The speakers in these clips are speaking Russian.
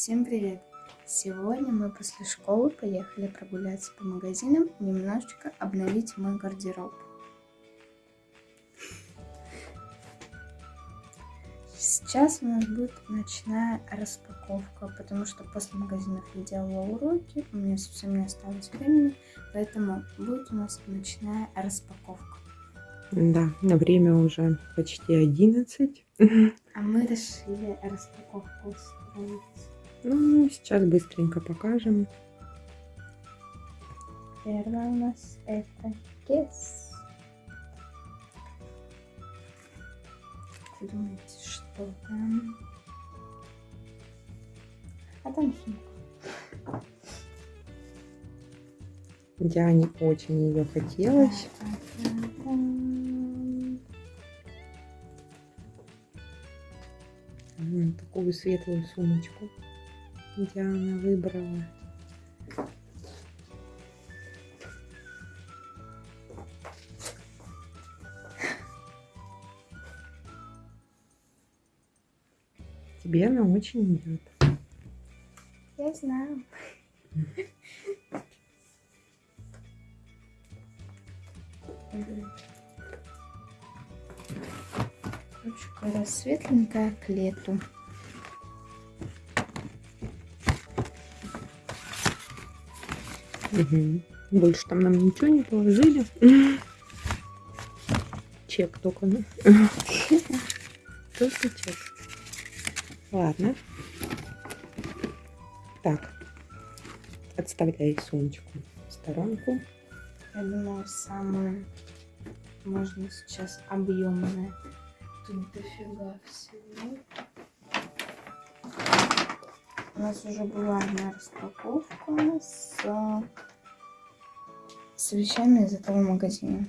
Всем привет! Сегодня мы после школы поехали прогуляться по магазинам и немножечко обновить мой гардероб. Сейчас у нас будет ночная распаковка, потому что после магазинов я делала уроки, у меня совсем не осталось времени, поэтому будет у нас ночная распаковка. Да, на время уже почти 11. А мы решили распаковку устроить. Ну, сейчас быстренько покажем. Первое у нас это кес. Думаете, что там? А там сумка. Диане очень ее хотелось. Такую светлую сумочку Диана выбрала. Тебе она очень идет. Я знаю. Ручка светленькая к лету. Больше там нам ничего не положили. Чек только. Только чек. Ладно. Так. Отставляй сумочку в сторонку. Я думаю, самое можно сейчас объемное. Тут дофига всего. У нас уже была одна распаковка с, с вещами из этого магазина.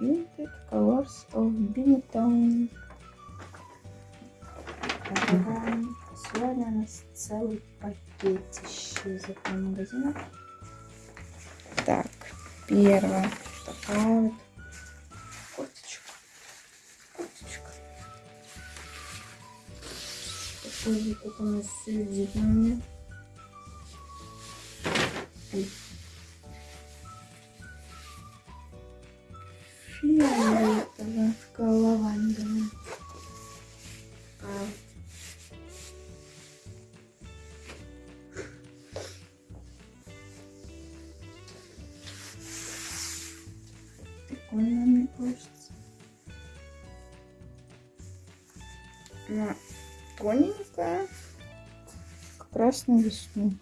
Vinted Colors of Binetown. Сегодня у нас целый пакетище из этого магазина. Так, первое. Такая вот Это у нас сидит на мне. Фиолетовая, лавандовая. Прикольно, мне кажется. Она тоненькая, как раз на весну.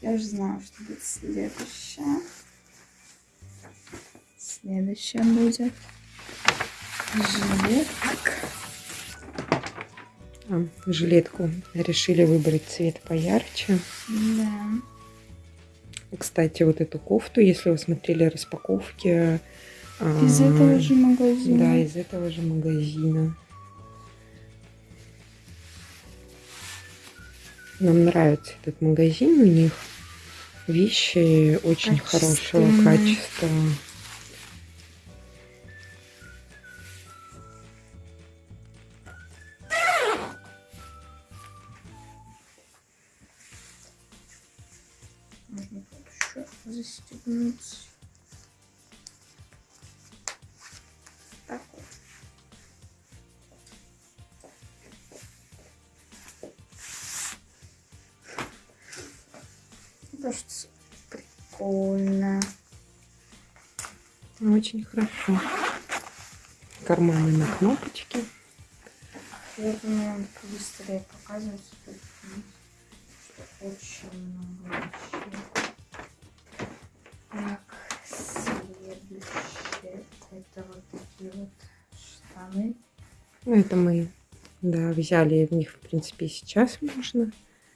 Я уже знаю, что будет следующее. Следующее будет жилетка. А, жилетку решили выбрать цвет поярче. Да. Кстати, вот эту кофту, если вы смотрели распаковки... Из а, этого же магазина. Да, из этого же магазина. Нам нравится этот магазин, у них вещи очень хорошего качества. Застегнуть. Так вот. Кажется, прикольно. Очень хорошо. Карманы на кнопочке. Я думаю, надо побыстрее показывать, очень много вещей. Так, следующее. Это вот такие вот штаны. Ну, это мы, да, взяли в них, в принципе, сейчас можно.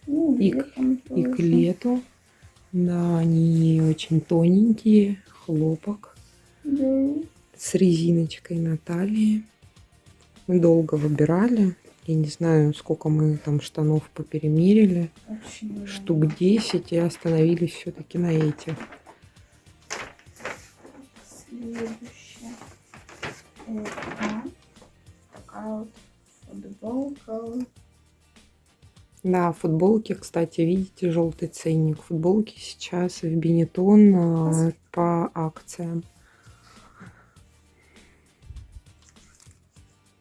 Ну, и, к, и к лету. Да, они очень тоненькие, хлопок. Да. С резиночкой на талии. Мы долго выбирали. Я не знаю, сколько мы там штанов поперемерили. Очень Штук 10 и остановились все-таки на этих. Футболка. Да, футболки, кстати, видите, желтый ценник. Футболки сейчас в Бенетон а, по акциям.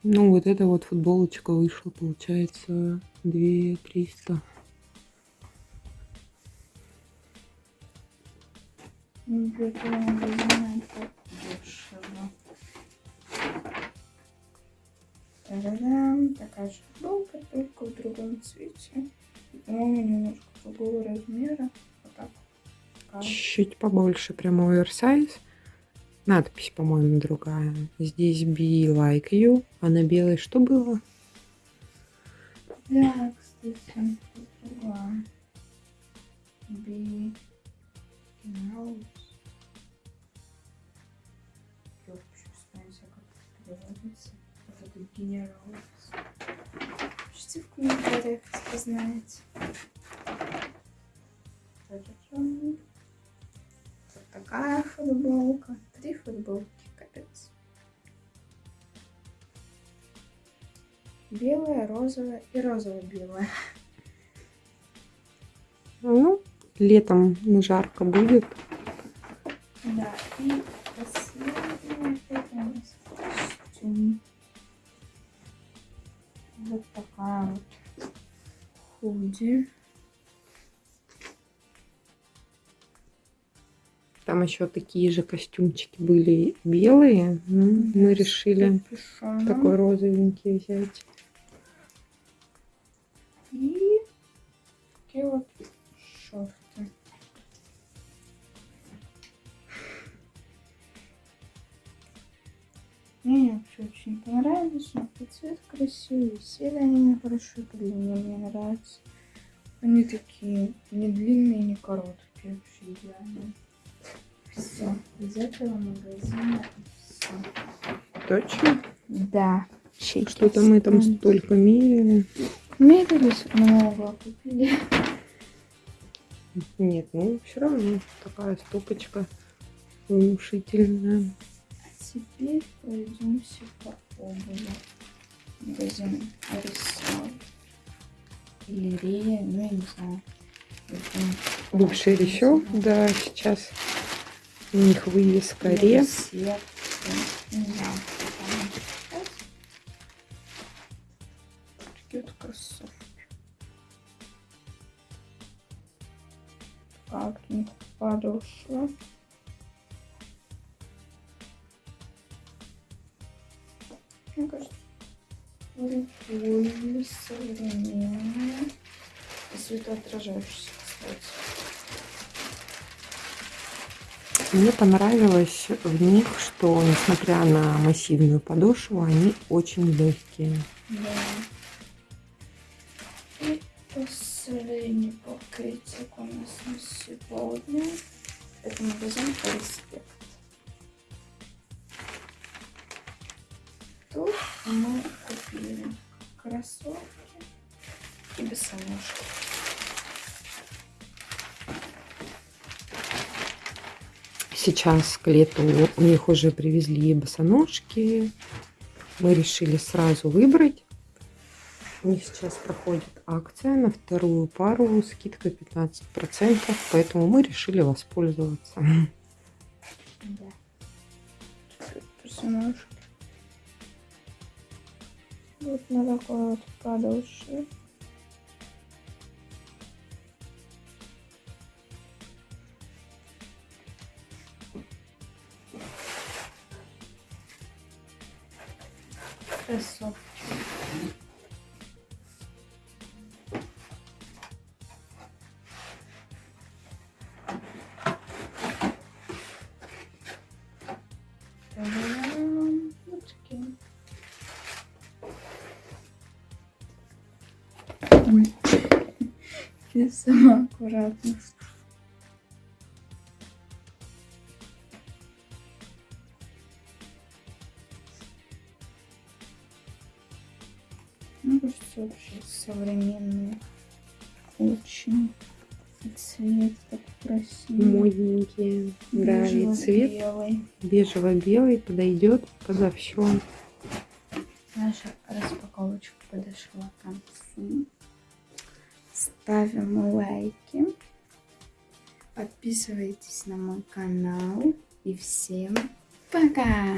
Ну, вот эта вот футболочка вышла, получается, 2 300. Где-то магазина это дешево. Та-да-дам. Такая же футболка, только в другом цвете. По-моему, немножко другого размера. Вот так. Чуть побольше, прямо оверсайз. Надпись, по-моему, другая. Здесь be like you. А на белой что было? Да, кстати, другая. Генералс. Я Генералс. Пишите в комментариях, если знаете. Вот такая футболка. Три футболки, капец. Белая, розовая и розово-белая. Ну, летом жарко будет. Да, и последняя это у нас костюм. Вот такая вот худи. Там еще такие же костюмчики были белые. Ну, мы решили Капюшоном. такой розовенький взять. И такие вот шорты. Мне вообще очень понравились, но по цвет красивый, сели они мне хорошо, длине мне нравятся. Они такие не длинные, не короткие, вообще идеальные. Все, из этого магазина все. Точно? Да. Что-то мы там столько мерили. Мерились много, купили. Нет, ну все равно такая стопочка внушительная. Теперь пройдемся по обуви. Магазин Арисал. Или Рея, ну я не знаю. Бывший еще, да, сейчас у них вывеска Ре. Такие вот кроссовки. Как у них подошва. Мне кажется, прикольно, современно. И светоотражающийся, кстати. Мне понравилось в них, что несмотря на массивную подошву, они очень легкие. Да. И последний пакетик у нас на сегодня. Это магазин респект. Мы купили кроссовки и босоножки. Сейчас к лету у них уже привезли босоножки. Мы решили сразу выбрать. У них сейчас проходит акция на вторую пару, скидка 15%, поэтому мы решили воспользоваться. Да. Босоножки. Вот на такой вот Я сама аккуратно. Мне кажется, вообще современные. Очень. Цвет такой красивый. Модненькие. Да, и цвет бежево-белый подойдет подо все. Наша распаковочка подошла к концу. Ставим лайки. Подписывайтесь на мой канал. И всем пока!